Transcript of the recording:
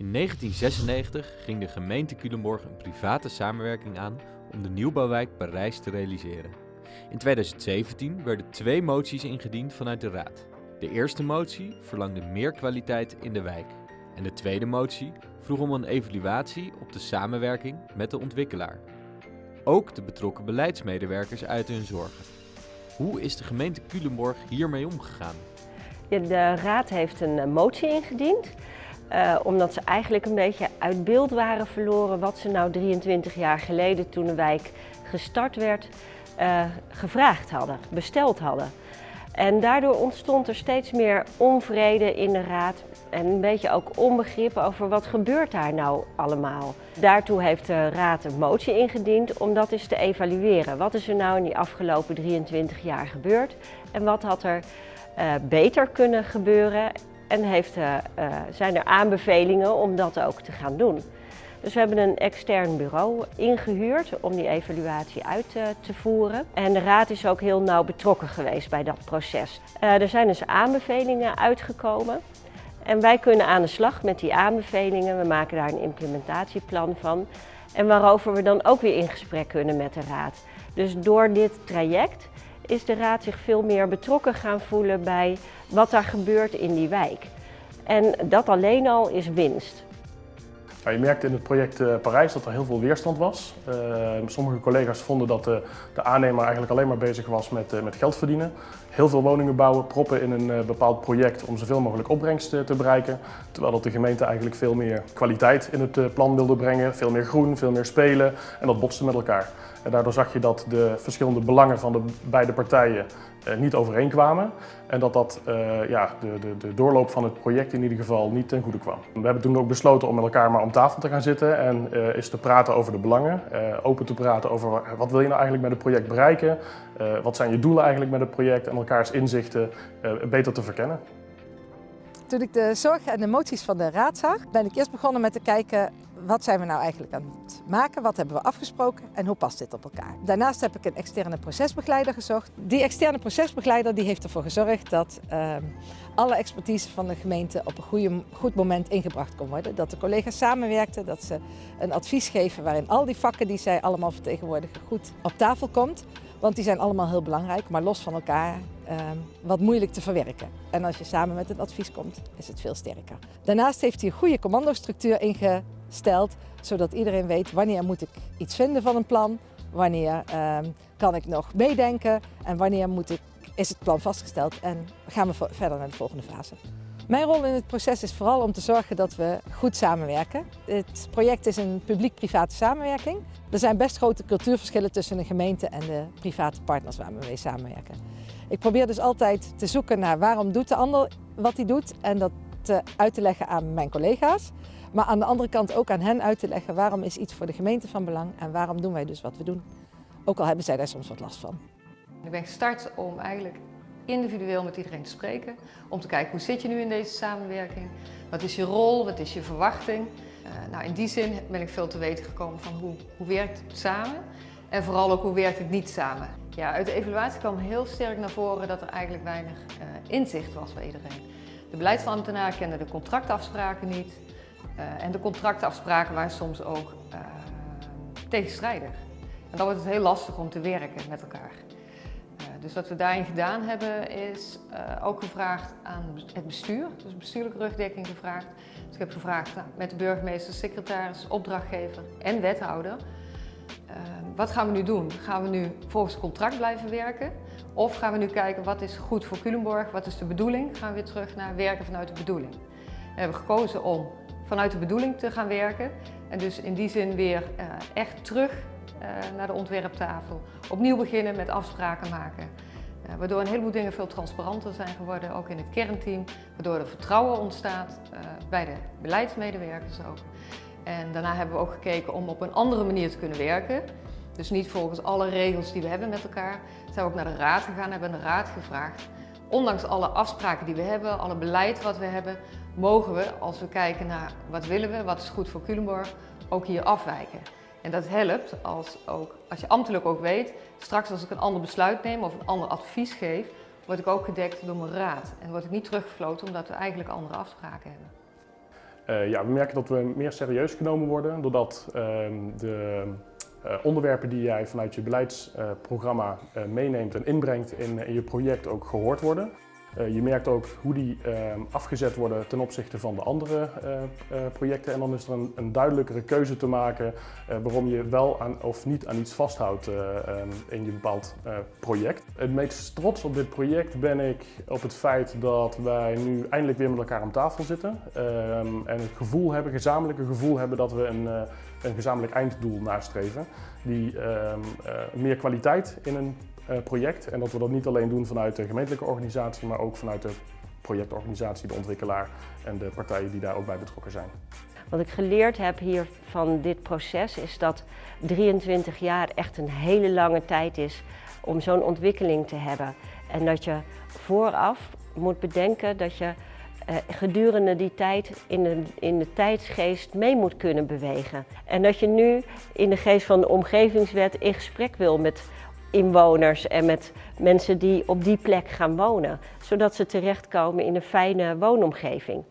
In 1996 ging de gemeente Culemborg een private samenwerking aan om de nieuwbouwwijk Parijs te realiseren. In 2017 werden twee moties ingediend vanuit de Raad. De eerste motie verlangde meer kwaliteit in de wijk. En de tweede motie vroeg om een evaluatie op de samenwerking met de ontwikkelaar. Ook de betrokken beleidsmedewerkers uiten hun zorgen. Hoe is de gemeente Culemborg hiermee omgegaan? De raad heeft een motie ingediend. Uh, omdat ze eigenlijk een beetje uit beeld waren verloren wat ze nou 23 jaar geleden toen de wijk gestart werd, uh, gevraagd hadden, besteld hadden. En daardoor ontstond er steeds meer onvrede in de raad en een beetje ook onbegrip over wat gebeurt daar nou allemaal. Daartoe heeft de raad een motie ingediend om dat eens te evalueren. Wat is er nou in die afgelopen 23 jaar gebeurd en wat had er uh, beter kunnen gebeuren en heeft, uh, uh, zijn er aanbevelingen om dat ook te gaan doen. Dus we hebben een extern bureau ingehuurd om die evaluatie uit uh, te voeren. En de raad is ook heel nauw betrokken geweest bij dat proces. er zijn dus aanbevelingen uitgekomen. En wij kunnen aan de slag met die aanbevelingen. We maken daar een implementatieplan van. En waarover we dan ook weer in gesprek kunnen met de raad. Dus door dit traject is de raad zich veel meer betrokken gaan voelen bij wat daar gebeurt in die wijk. En dat alleen al is winst. je merkte in het project uh, Parijs dat er heel veel weerstand was. Uh, sommige collega's vonden dat de, aannemer eigenlijk alleen maar bezig was met, uh, met geld verdienen. Heel veel woningen bouwen, proppen in een bepaald project om zoveel mogelijk opbrengst te bereiken. Terwijl dat de gemeente eigenlijk veel meer kwaliteit in het plan wilde brengen. Veel meer groen, veel meer spelen en dat botste met elkaar. En daardoor zag je dat de verschillende belangen van de beide partijen niet overeenkwamen. En dat dat ja, de, de, de, doorloop van het project in ieder geval niet ten goede kwam. We hebben toen ook besloten om met elkaar maar om tafel te gaan zitten en uh, eens te praten over de belangen. open te praten over wat wil je nou eigenlijk met het project bereiken. wat zijn je doelen eigenlijk met het project en elkaars inzichten beter te verkennen. Toen ik de zorg en de moties van de raad zag, ben ik eerst begonnen met te kijken wat zijn we nou eigenlijk aan het maken, wat hebben we afgesproken en hoe past dit op elkaar. Daarnaast heb ik een externe procesbegeleider gezocht. Die externe procesbegeleider die heeft ervoor gezorgd dat uh, alle expertise van de gemeente op een goede, goed moment ingebracht kon worden. Dat de collega's samenwerkten, dat ze een advies geven waarin al die vakken die zij allemaal vertegenwoordigen goed op tafel komt. Want die zijn allemaal heel belangrijk, maar los van elkaar uh, wat moeilijk te verwerken. En als je samen met een advies komt, is het veel sterker. Daarnaast heeft hij een goede commandostructuur ingesteld, zodat iedereen weet wanneer moet ik iets vinden van een plan, wanneer uh, kan ik nog meedenken en wanneer moet ik, is het plan vastgesteld en gaan we verder naar de volgende fase. Mijn rol in het proces is vooral om te zorgen dat we goed samenwerken. Het project is een publiek-private samenwerking. Er zijn best grote cultuurverschillen tussen de gemeente en de private partners waar we mee samenwerken. Ik probeer dus altijd te zoeken naar waarom doet de ander wat hij doet en dat te uit te leggen aan mijn collega's. Maar aan de andere kant ook aan hen uit te leggen waarom is iets voor de gemeente van belang en waarom doen wij dus wat we doen. Ook al hebben zij daar soms wat last van. Ik ben gestart om eigenlijk individueel met iedereen te spreken. Om te kijken hoe zit je nu in deze samenwerking? Wat is je rol? Wat is je verwachting? Uh, nou, in die zin ben ik veel te weten gekomen van hoe, hoe werkt het samen? En vooral ook hoe werkt het niet samen? Ja, uit de evaluatie kwam heel sterk naar voren dat er eigenlijk weinig uh, inzicht was bij iedereen. De beleidsambtenaar kende de contractafspraken niet. Uh, en de contractafspraken waren soms ook tegenstrijdig. En dan wordt het heel lastig om te werken met elkaar. Dus wat we daarin gedaan hebben is uh, ook gevraagd aan het bestuur, dus bestuurlijke rugdekking gevraagd. Dus ik heb gevraagd met de burgemeester, secretaris, opdrachtgever en wethouder. Uh, wat gaan we nu doen? Gaan we nu volgens contract blijven werken? Of gaan we nu kijken wat is goed voor Culemborg, wat is de bedoeling? Gaan we weer terug naar werken vanuit de bedoeling? We hebben gekozen om vanuit de bedoeling te gaan werken. En dus in die zin weer uh, echt terug naar de ontwerptafel. Opnieuw beginnen met afspraken maken. Uh, waardoor een heleboel dingen veel transparanter zijn geworden, ook in het kernteam. Waardoor er vertrouwen ontstaat uh, bij de beleidsmedewerkers ook. En daarna hebben we ook gekeken om op een andere manier te kunnen werken. Dus niet volgens alle regels die we hebben met elkaar. Zijn we ook naar de raad gegaan, hebben de raad gevraagd. Ondanks alle afspraken die we hebben, alle beleid wat we hebben, mogen we, als we kijken naar wat willen we, wat is goed voor Culemborg, ook hier afwijken. En dat helpt als, ook, als je ambtelijk ook weet, straks als ik een ander besluit neem of een ander advies geef, word ik ook gedekt door mijn raad. En word ik niet teruggefloten omdat we eigenlijk andere afspraken hebben. ja, we merken dat we meer serieus genomen worden doordat ehm, de onderwerpen die jij vanuit je beleidsprogramma meeneemt en inbrengt in, in je project ook gehoord worden. Uh, je merkt ook hoe die uh, afgezet worden ten opzichte van de andere uh, projecten. En dan is er een, duidelijkere keuze te maken waarom je wel aan, of niet aan iets vasthoudt um, in je bepaald project. Het meest trots op dit project ben ik op het feit dat wij nu eindelijk weer met elkaar aan tafel zitten. Ehm, en het gevoel hebben, gezamenlijke gevoel hebben dat we een, een gezamenlijk einddoel nastreven. Die ehm, meer kwaliteit in een eh, project. En dat we dat niet alleen doen vanuit de gemeentelijke organisatie, maar ook vanuit de projectorganisatie, de ontwikkelaar en de partijen die daar ook bij betrokken zijn. Wat ik geleerd heb hier van dit proces is dat 23 jaar echt een hele lange tijd is om zo'n ontwikkeling te hebben. En dat je vooraf moet bedenken dat je eh, gedurende die tijd in de, in de tijdsgeest mee moet kunnen bewegen. En dat je nu in de geest van de omgevingswet in gesprek wil met inwoners en met mensen die op die plek gaan wonen. Zodat ze terechtkomen in een fijne woonomgeving.